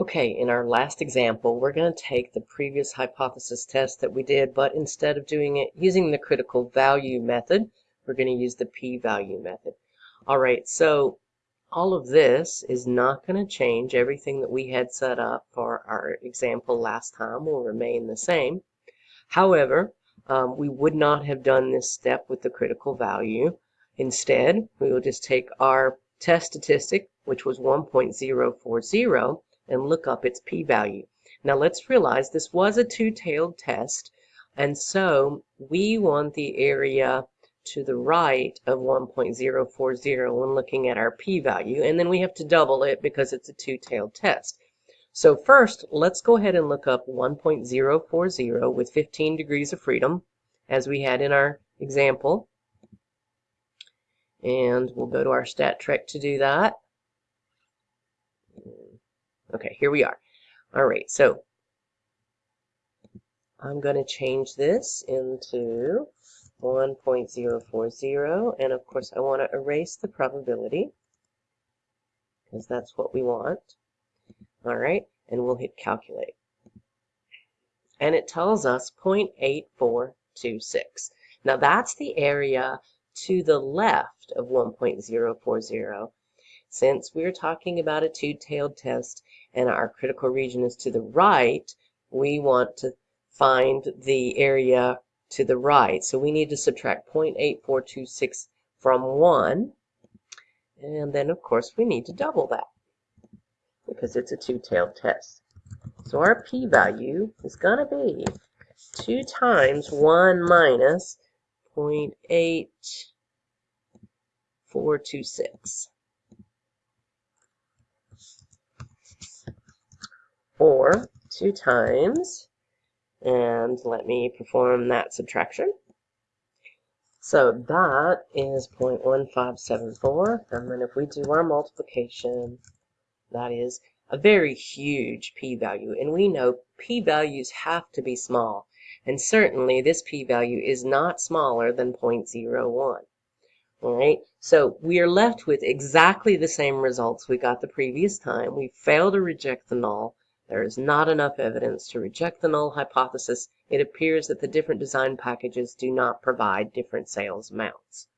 Okay, in our last example, we're going to take the previous hypothesis test that we did, but instead of doing it using the critical value method, we're going to use the p-value method. All right, so all of this is not going to change. Everything that we had set up for our example last time will remain the same. However, um, we would not have done this step with the critical value. Instead, we will just take our test statistic, which was 1.040, and look up its p-value. Now let's realize this was a two-tailed test, and so we want the area to the right of 1.040 when looking at our p-value, and then we have to double it because it's a two-tailed test. So first, let's go ahead and look up 1.040 with 15 degrees of freedom, as we had in our example. And we'll go to our Stat Trek to do that. Okay, here we are. All right, so I'm going to change this into 1.040, and of course I want to erase the probability, because that's what we want. All right, and we'll hit calculate. And it tells us 0.8426. Now that's the area to the left of 1.040. Since we're talking about a two-tailed test and our critical region is to the right, we want to find the area to the right. So we need to subtract 0.8426 from 1. And then, of course, we need to double that because it's a two-tailed test. So our p-value is going to be 2 times 1 minus 0.8426. or 2 times, and let me perform that subtraction. So that is 0.1574, and then if we do our multiplication, that is a very huge p-value, and we know p-values have to be small, and certainly this p-value is not smaller than 0.01. All right, so we are left with exactly the same results we got the previous time. We fail to reject the null, there is not enough evidence to reject the null hypothesis. It appears that the different design packages do not provide different sales amounts.